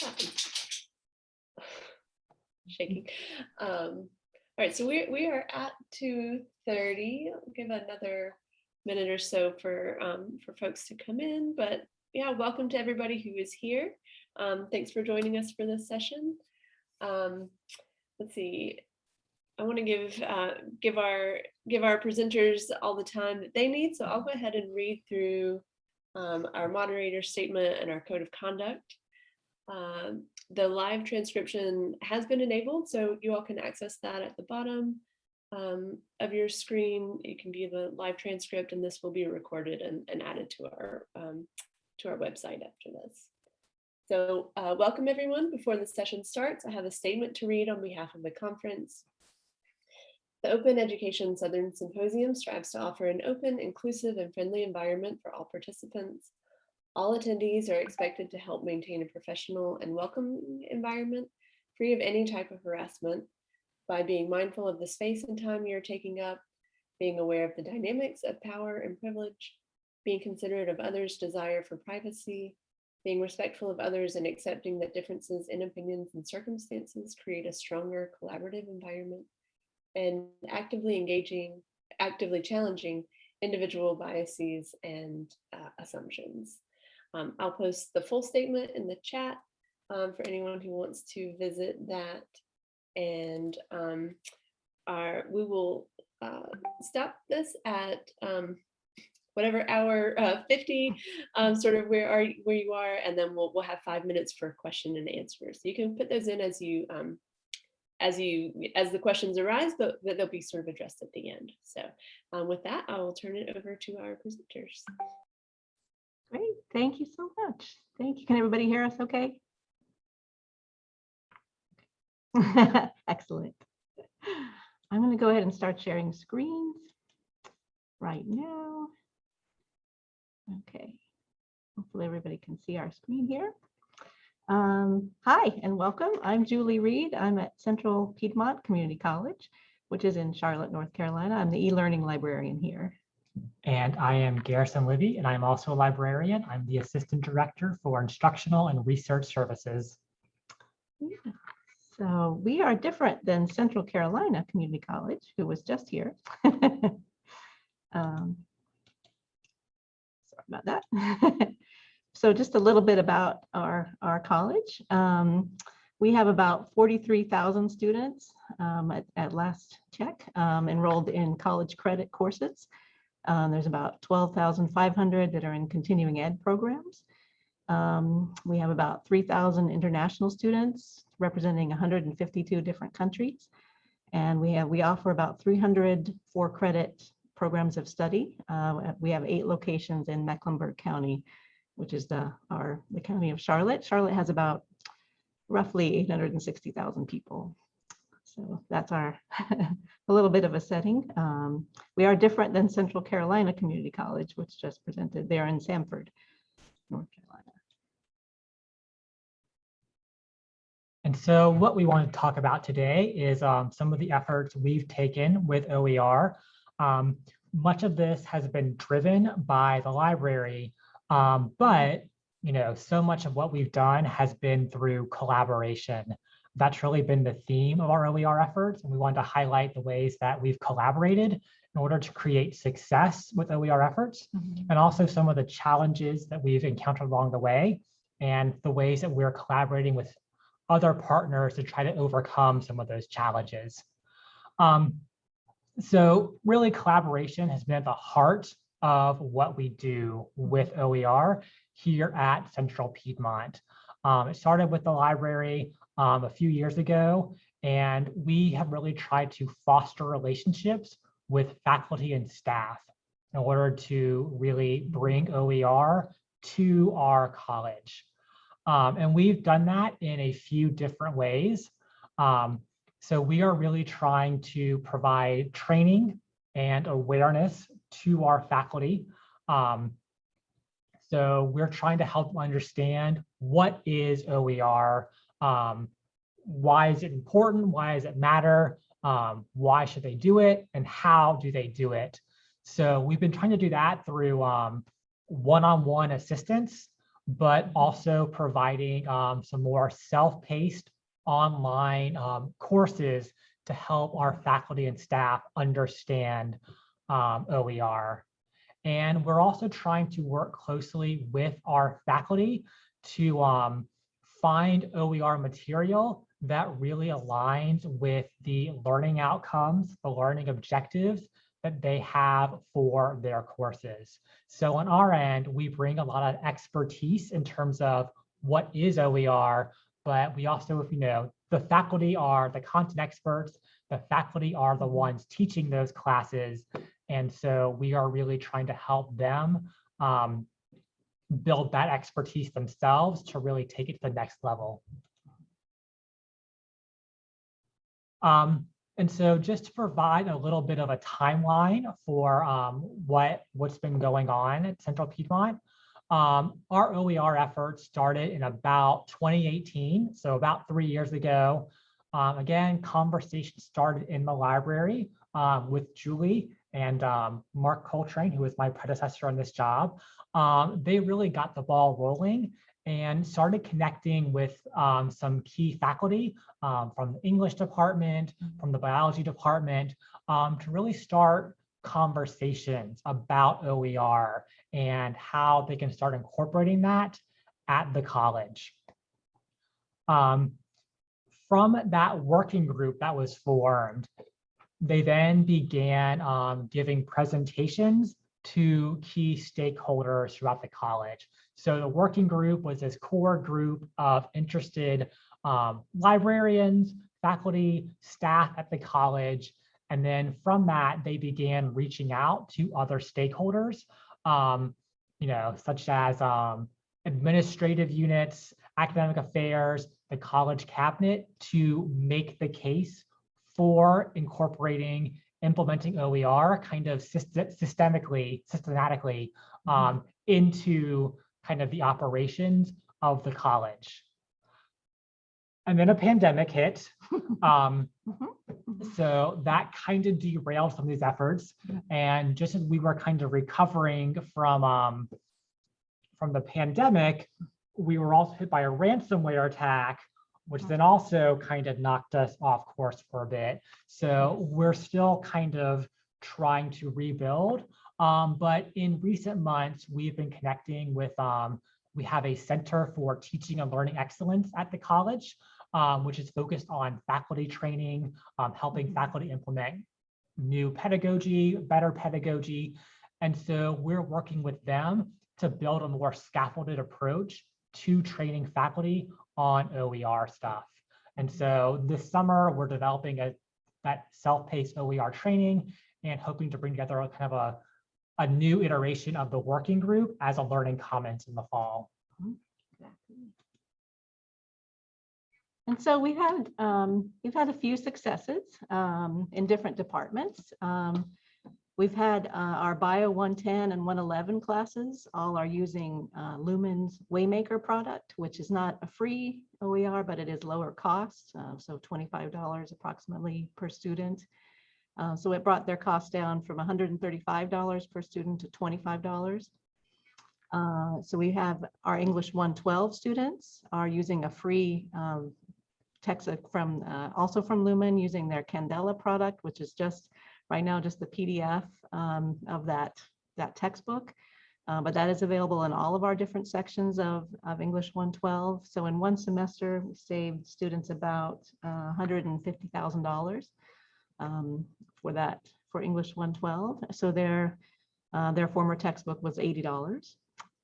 Shaking. Um, all right, so we we are at two thirty. Give another minute or so for um, for folks to come in, but yeah, welcome to everybody who is here. Um, thanks for joining us for this session. Um, let's see. I want to give uh, give our give our presenters all the time that they need, so I'll go ahead and read through um, our moderator statement and our code of conduct. Um, the live transcription has been enabled, so you all can access that at the bottom um, of your screen. You can view the live transcript and this will be recorded and, and added to our um, to our website after this. So uh, welcome everyone. Before the session starts, I have a statement to read on behalf of the conference. The Open Education Southern Symposium strives to offer an open, inclusive, and friendly environment for all participants. All attendees are expected to help maintain a professional and welcoming environment free of any type of harassment by being mindful of the space and time you're taking up, being aware of the dynamics of power and privilege, being considerate of others' desire for privacy, being respectful of others and accepting that differences in opinions and circumstances create a stronger collaborative environment, and actively engaging, actively challenging individual biases and uh, assumptions. Um, I'll post the full statement in the chat um, for anyone who wants to visit that. And um, our, we will uh, stop this at um, whatever hour uh, 50, um, sort of where are where you are, and then we'll we'll have five minutes for question and answers. So you can put those in as you um, as you as the questions arise, but they'll be sort of addressed at the end. So with that, I will turn it over to our presenters. Thank you so much. Thank you. Can everybody hear us okay? Excellent. I'm going to go ahead and start sharing screens right now. Okay, hopefully everybody can see our screen here. Um, hi and welcome. I'm Julie Reed. I'm at Central Piedmont Community College, which is in Charlotte, North Carolina. I'm the e-learning librarian here. And I am Garrison Libby, and I'm also a librarian. I'm the Assistant Director for Instructional and Research Services. Yeah. So we are different than Central Carolina Community College, who was just here. um, sorry about that. so just a little bit about our, our college. Um, we have about 43,000 students um, at, at last check um, enrolled in college credit courses. Um, there's about 12,500 that are in continuing ed programs. Um, we have about 3,000 international students representing 152 different countries. And we have we offer about 300 for credit programs of study. Uh, we have eight locations in Mecklenburg County, which is the our the county of Charlotte. Charlotte has about roughly 860,000 people. So that's our a little bit of a setting. Um, we are different than Central Carolina Community College, which just presented there in Sanford, North Carolina. And so what we want to talk about today is um, some of the efforts we've taken with OER. Um, much of this has been driven by the library, um, but you know, so much of what we've done has been through collaboration. That's really been the theme of our OER efforts, and we wanted to highlight the ways that we've collaborated in order to create success with OER efforts, mm -hmm. and also some of the challenges that we've encountered along the way, and the ways that we're collaborating with other partners to try to overcome some of those challenges. Um, so really collaboration has been at the heart of what we do with OER here at Central Piedmont. Um, it started with the library um, a few years ago, and we have really tried to foster relationships with faculty and staff in order to really bring OER to our college. Um, and we've done that in a few different ways. Um, so we are really trying to provide training and awareness to our faculty. Um, so we're trying to help understand what is OER, um, why is it important, why does it matter, um, why should they do it, and how do they do it. So we've been trying to do that through um, one-on-one -on -one assistance but also providing um, some more self-paced online um, courses to help our faculty and staff understand um, OER. And we're also trying to work closely with our faculty to um, find OER material that really aligns with the learning outcomes, the learning objectives that they have for their courses. So on our end, we bring a lot of expertise in terms of what is OER, but we also, if you know, the faculty are the content experts, the faculty are the ones teaching those classes. And so we are really trying to help them um, build that expertise themselves to really take it to the next level. Um, and so just to provide a little bit of a timeline for um, what, what's been going on at Central Piedmont, um, our OER efforts started in about 2018, so about three years ago. Um, again, conversation started in the library um, with Julie and um, Mark Coltrane, who was my predecessor on this job. Um, they really got the ball rolling and started connecting with um, some key faculty um, from the English department, from the biology department, um, to really start conversations about OER and how they can start incorporating that at the college. Um, from that working group that was formed, they then began um, giving presentations to key stakeholders throughout the college. So the working group was this core group of interested um, librarians, faculty, staff at the college. And then from that, they began reaching out to other stakeholders, um, you know, such as um, administrative units, academic affairs, the college cabinet to make the case for incorporating implementing OER kind of systemically, systematically um, into kind of the operations of the college. And then a pandemic hit. Um, so that kind of derailed some of these efforts. And just as we were kind of recovering from, um, from the pandemic, we were also hit by a ransomware attack, which then also kind of knocked us off course for a bit. So we're still kind of trying to rebuild. Um, but in recent months, we've been connecting with, um, we have a Center for Teaching and Learning Excellence at the college, um, which is focused on faculty training, um, helping faculty implement new pedagogy, better pedagogy. And so we're working with them to build a more scaffolded approach to training faculty on OER stuff. And so this summer, we're developing a that self-paced OER training and hoping to bring together a kind of a, a new iteration of the working group as a learning comment in the fall. And so we had, um, we've had a few successes um, in different departments. Um, We've had uh, our Bio 110 and 111 classes all are using uh, Lumen's Waymaker product, which is not a free OER, but it is lower cost, uh, so $25 approximately per student. Uh, so it brought their cost down from $135 per student to $25. Uh, so we have our English 112 students are using a free um, text from uh, also from Lumen using their Candela product, which is just right now just the PDF um, of that, that textbook. Uh, but that is available in all of our different sections of, of English 112. So in one semester, we saved students about uh, $150,000 um, for that, for English 112. So their, uh, their former textbook was $80.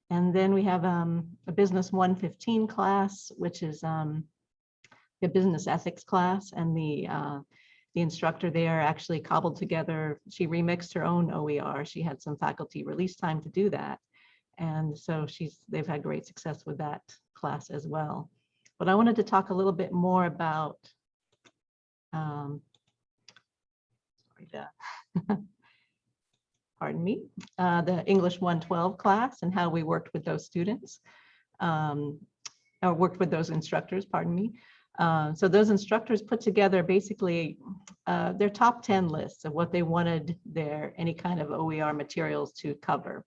And then we have um, a business 115 class, which is um, a business ethics class. And the uh, the instructor there actually cobbled together, she remixed her own OER. She had some faculty release time to do that. And so she's, they've had great success with that class as well. But I wanted to talk a little bit more about, um, sorry, the, pardon me, uh, the English 112 class and how we worked with those students, um, or worked with those instructors, pardon me. Uh, so those instructors put together basically uh, their top 10 lists of what they wanted their any kind of OER materials to cover.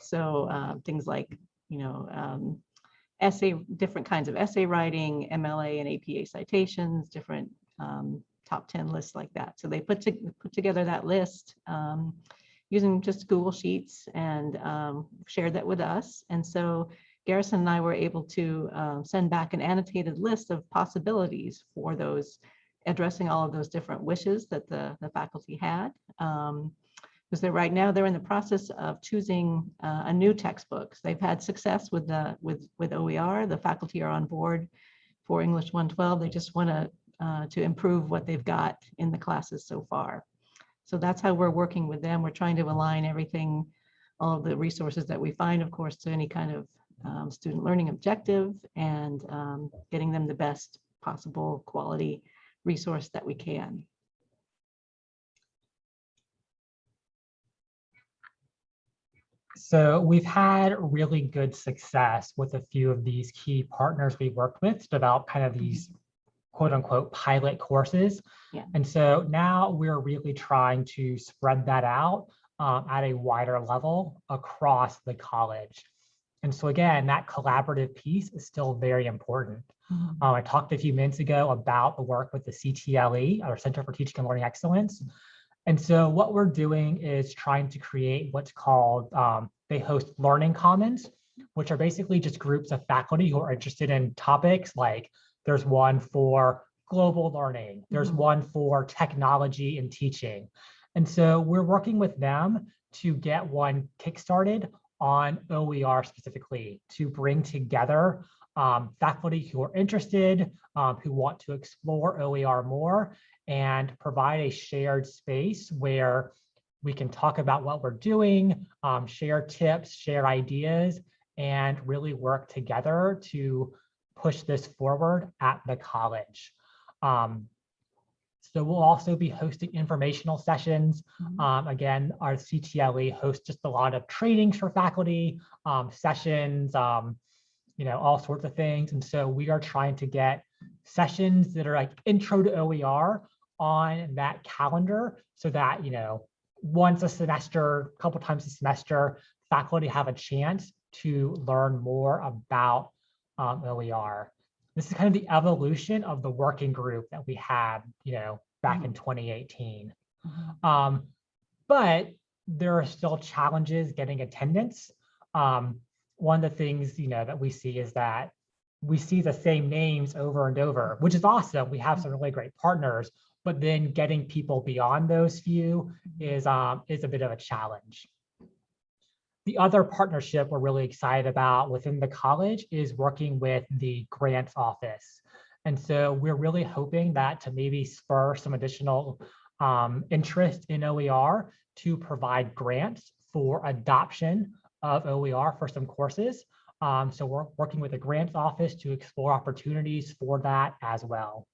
So uh, things like you know, um, essay, different kinds of essay writing, MLA and APA citations, different um, top 10 lists like that. So they put, to, put together that list um, using just Google Sheets and um, shared that with us. And so Garrison and I were able to um, send back an annotated list of possibilities for those, addressing all of those different wishes that the, the faculty had. Um, because right now, they're in the process of choosing uh, a new textbook. They've had success with the, with, with OER. The faculty are on board for English 112. They just want to, uh, to improve what they've got in the classes so far. So that's how we're working with them. We're trying to align everything, all of the resources that we find, of course, to any kind of um, student learning objective and um, getting them the best possible quality resource that we can. So we've had really good success with a few of these key partners we worked with to develop kind of these quote unquote pilot courses. Yeah. And so now we're really trying to spread that out um, at a wider level across the college. And so again, that collaborative piece is still very important. Um, I talked a few minutes ago about the work with the CTLE, our Center for Teaching and Learning Excellence. And so what we're doing is trying to create what's called, um, they host learning commons, which are basically just groups of faculty who are interested in topics like there's one for global learning, there's Mhm. one for technology and teaching. And so we're working with them to get one kickstarted on OER specifically to bring together um, faculty who are interested, um, who want to explore OER more and provide a shared space where we can talk about what we're doing, um, share tips, share ideas, and really work together to push this forward at the college. Um, so we'll also be hosting informational sessions. Mhm. Um, again, our CTLE hosts just a lot of trainings for faculty, um, sessions, um, you know, all sorts of things. And so we are trying to get sessions that are like intro to OER on that calendar so that, you know, once a semester, a couple times a semester, faculty have a chance to learn more about um, OER. This is kind of the evolution of the working group that we had, you know, back in 2018. Mhm. Um, but there are still challenges getting attendance. Um, one of the things, you know, that we see is that we see the same names over and over, which is awesome. We have some really great partners, but then getting people beyond those few is, um, is a bit of a challenge. The other partnership we're really excited about within the college is working with the grants office. And so we're really hoping that to maybe spur some additional um, interest in OER to provide grants for adoption of OER for some courses. Um, so we're working with the grants office to explore opportunities for that as well.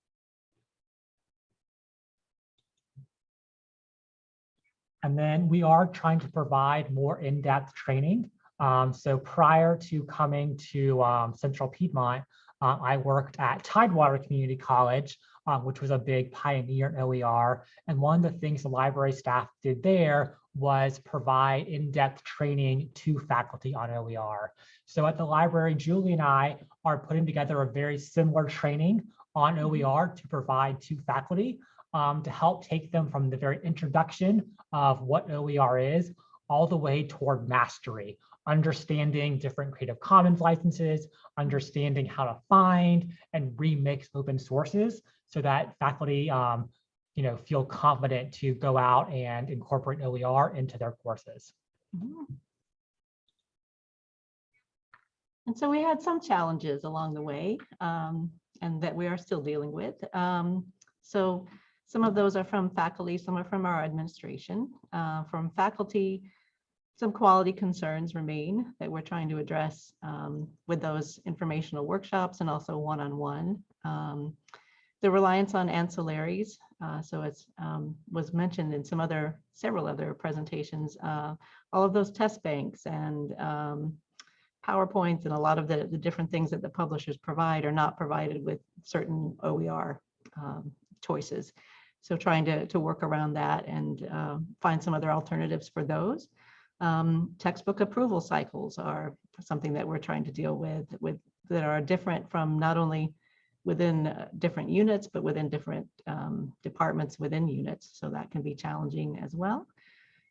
And then we are trying to provide more in-depth training. Um, so prior to coming to um, Central Piedmont, uh, I worked at Tidewater Community College, um, which was a big pioneer in OER. And one of the things the library staff did there was provide in-depth training to faculty on OER. So at the library, Julie and I are putting together a very similar training on OER to provide to faculty um, to help take them from the very introduction of what OER is all the way toward mastery, understanding different Creative Commons licenses, understanding how to find and remix open sources so that faculty um, you know, feel confident to go out and incorporate OER into their courses. Mhm. And so we had some challenges along the way um, and that we are still dealing with. Um, So some of those are from faculty, some are from our administration. Uh, From faculty, some quality concerns remain that we're trying to address um, with those informational workshops and also one-on-one. Um, The reliance on ancillaries, uh, so it's um, was mentioned in some other, several other presentations, uh, all of those test banks and um, PowerPoints and a lot of the, the different things that the publishers provide are not provided with certain OER um, choices. So trying to, to work around that and um, find some other alternatives for those. Um, Textbook approval cycles are something that we're trying to deal with, with, that are different from not only within uh, different units, but within different um, departments within units. So that can be challenging as well.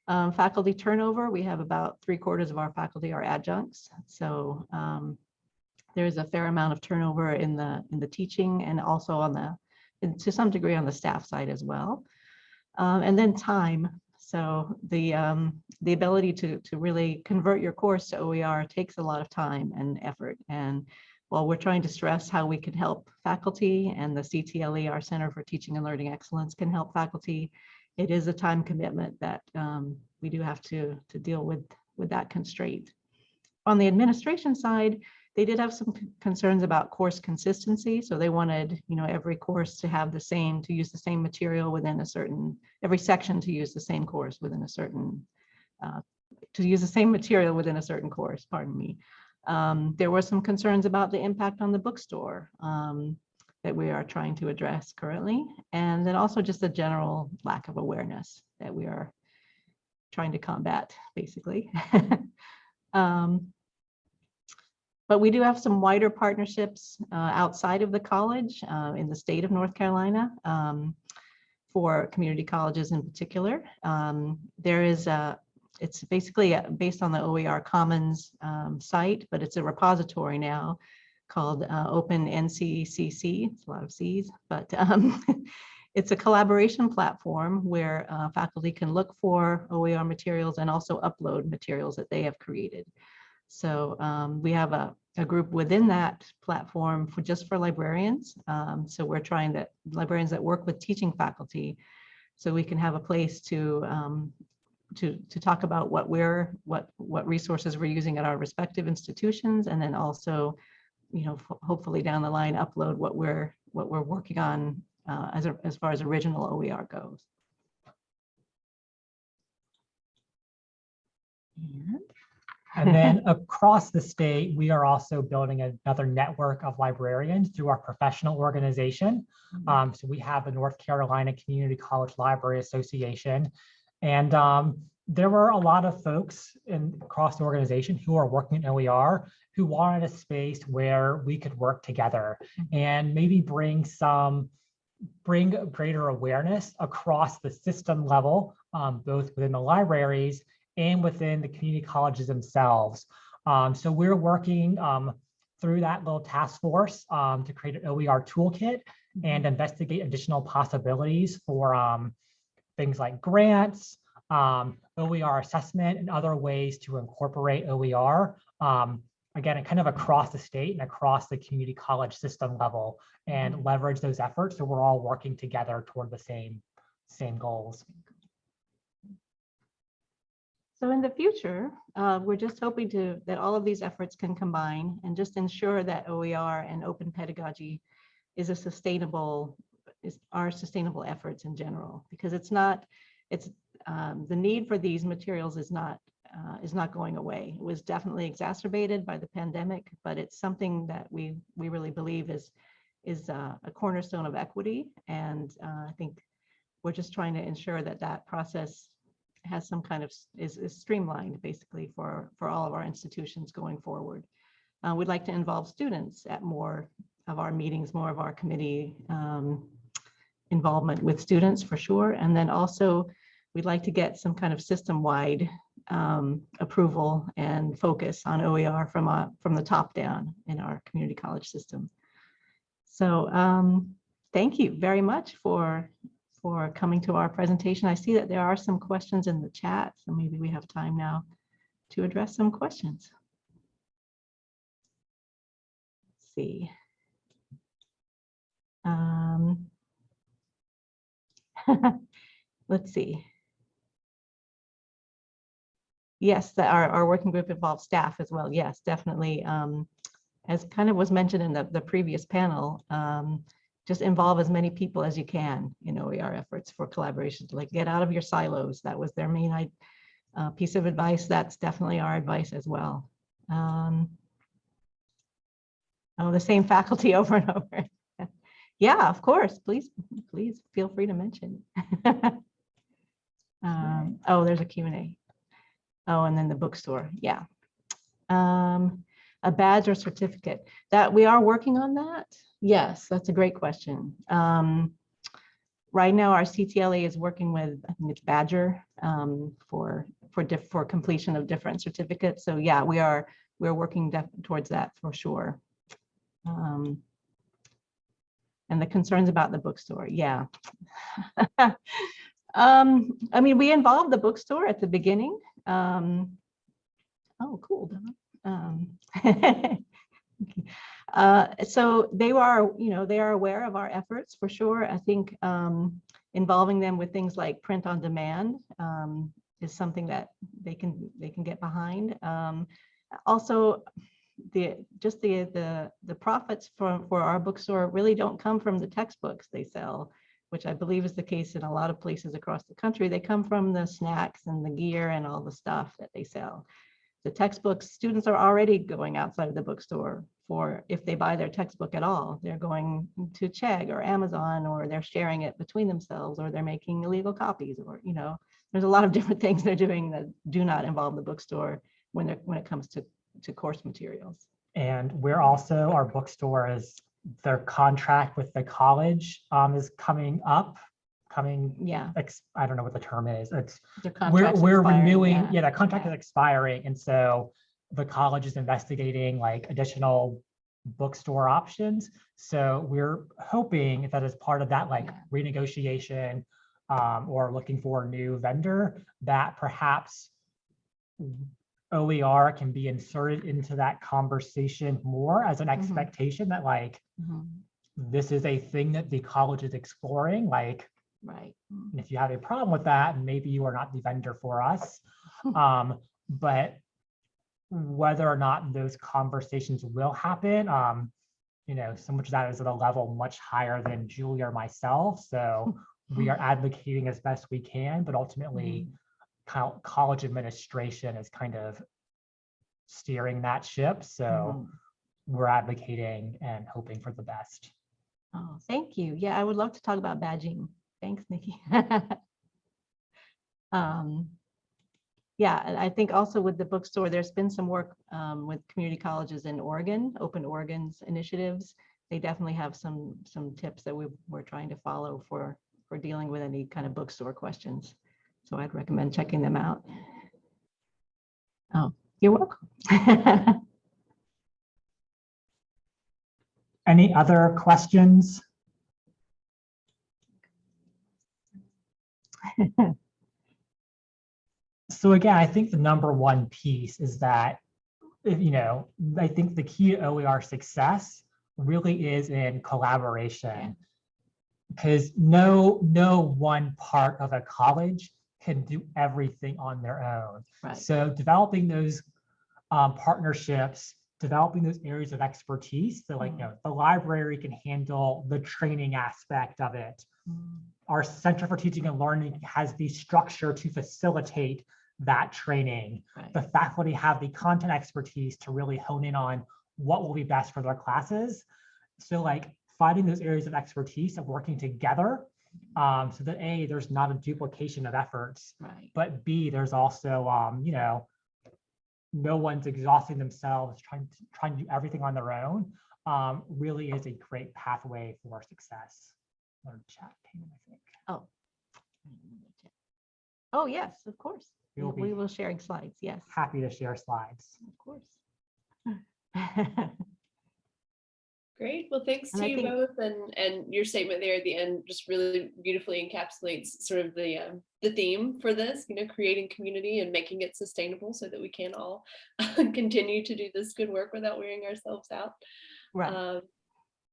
Um, Faculty turnover, we have about three quarters of our faculty are adjuncts. So um, there's a fair amount of turnover in the, in the teaching and also on the, to some degree on the staff side as well. Um, and then time. So the, um, the ability to, to really convert your course to OER takes a lot of time and effort. And while we're trying to stress how we can help faculty and the CTLE, our Center for Teaching and Learning Excellence can help faculty, it is a time commitment that um, we do have to, to deal with, with that constraint. On the administration side, they did have some concerns about course consistency. So they wanted, you know, every course to have the same, to use the same material within a certain, every section to use the same course within a certain, uh, to use the same material within a certain course, pardon me. Um, There were some concerns about the impact on the bookstore um, that we are trying to address currently. And then also just a general lack of awareness that we are trying to combat, basically. Um, but we do have some wider partnerships uh, outside of the college uh, in the state of North Carolina um, for community colleges in particular. Um, There is a, it's basically uh, based on the OER Commons um, site, but it's a repository now called uh, Open NCCC. It's a lot of Cs, but um, it's a collaboration platform where uh, faculty can look for OER materials and also upload materials that they have created. So um, we have a, a group within that platform for just for librarians. Um, so we're trying that librarians that work with teaching faculty, so we can have a place to um, to to talk about what we're what what resources we're using at our respective institutions, and then also, you know, hopefully down the line upload what we're what we're working on uh, as a, as far as original OER goes. And And then across the state, we are also building another network of librarians through our professional organization. Um, so we have the North Carolina Community College Library Association. And um, there were a lot of folks in across the organization who are working in OER who wanted a space where we could work together and maybe bring some bring greater awareness across the system level, um, both within the libraries and within the community colleges themselves. Um, so we're working um, through that little task force um, to create an OER toolkit and investigate additional possibilities for um, things like grants, um, OER assessment, and other ways to incorporate OER. Um, again, kind of across the state and across the community college system level and leverage those efforts so we're all working together toward the same same goals. So in the future, uh, we're just hoping to, that all of these efforts can combine and just ensure that OER and open pedagogy is a sustainable, is our sustainable efforts in general, because it's not, it's, um, the need for these materials is not, uh, is not going away. It was definitely exacerbated by the pandemic, but it's something that we, we really believe is, is uh, a cornerstone of equity. And uh, I think we're just trying to ensure that that process has some kind of, is, is streamlined basically for, for all of our institutions going forward. Uh, we'd like to involve students at more of our meetings, more of our committee um, involvement with students for sure. And then also, we'd like to get some kind of system-wide um, approval and focus on OER from, uh, from the top down in our community college system. So um, thank you very much for for coming to our presentation. I see that there are some questions in the chat, so maybe we have time now to address some questions. Let's see. Um, Let's see. Yes, that our, our working group involves staff as well. Yes, definitely. Um, As kind of was mentioned in the, the previous panel, um, just involve as many people as you can in OER efforts for collaboration, like get out of your silos. That was their main uh, piece of advice. That's definitely our advice as well. Um, Oh, the same faculty over and over. Yeah, of course, please, please feel free to mention. Um, Oh, there's a Q and A. Oh, and then the bookstore, yeah. Um, a badge or certificate that we are working on that. Yes, that's a great question. Um, right now our CTLA is working with, I think it's Badgr, um, for, for for completion of different certificates. So yeah, we are, we're working towards that for sure. Um, and the concerns about the bookstore, yeah. Um, I mean, we involved the bookstore at the beginning. Um, oh, cool. Um, uh, so they are, you know, they are aware of our efforts for sure. I think um, involving them with things like print on demand um, is something that they can they can get behind. Um, also, the just the the the profits for for our bookstore really don't come from the textbooks they sell which I believe is the case in a lot of places across the country. They come from the snacks and the gear and all the stuff that they sell. The textbooks, students are already going outside of the bookstore for, if they buy their textbook at all, they're going to Chegg or Amazon, or they're sharing it between themselves, or they're making illegal copies, or, you know, there's a lot of different things they're doing that do not involve the bookstore when they're, when it comes to, to course materials. And we're also, our bookstore is, their contract with the college um, is coming up, coming, Yeah. ex- I don't know what the term is. It's, we're, we're renewing, yeah, that contract is expiring. And so the college is investigating like additional bookstore options. So we're hoping that as part of that, like Yeah. renegotiation um, or looking for a new vendor, that perhaps OER can be inserted into that conversation more as an Mhm. expectation that like, Mhm, this is a thing that the college is exploring, like, Right. Mm. and if you have a problem with that, maybe you are not the vendor for us. Um, but whether or not those conversations will happen, um, you know, so much of that is at a level much higher than Julie or myself. So we are advocating as best we can, but ultimately co- college administration is kind of steering that ship. So Mhm. we're advocating and hoping for the best. Oh, thank you. Yeah, I would love to talk about badging. Thanks, Nikki. Um, Yeah, and I think also with the bookstore, there's been some work um, with community colleges in Oregon, Open Oregon's initiatives. They definitely have some, some tips that we, we're trying to follow for, for dealing with any kind of bookstore questions. So I'd recommend checking them out. Oh, you're welcome. Any other questions? So again, I think the number one piece is that, you know, I think the key to OER success really is in collaboration. Because no, no one part of a college can do everything on their own. Right. So developing those um, partnerships, developing those areas of expertise. So like, you know, the library can handle the training aspect of it. Our Center for Teaching and Learning has the structure to facilitate that training. right. The faculty have the content expertise to really hone in on what will be best for their classes. So like finding those areas of expertise and working together um, so that A, there's not a duplication of efforts Right. but B, there's also, um, you know, no one's exhausting themselves trying to trying to do everything on their own. Um, really is a great pathway for success. Or chat came in, I think. Oh, Oh, yes, of course. We will We be will sharing slides, yes, happy to share slides. of course. Great. Well, thanks And to I you think- both and, and your statement there at the end just really beautifully encapsulates sort of the, um, the theme for this, you know, creating community and making it sustainable so that we can all continue to do this good work without wearing ourselves out. Right, Um,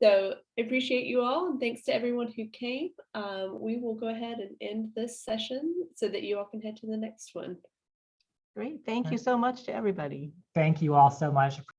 So I appreciate you all and thanks to everyone who came. Um, We will go ahead and end this session so that you all can head to the next one. great. Thank you so much to everybody. Thank you all so much.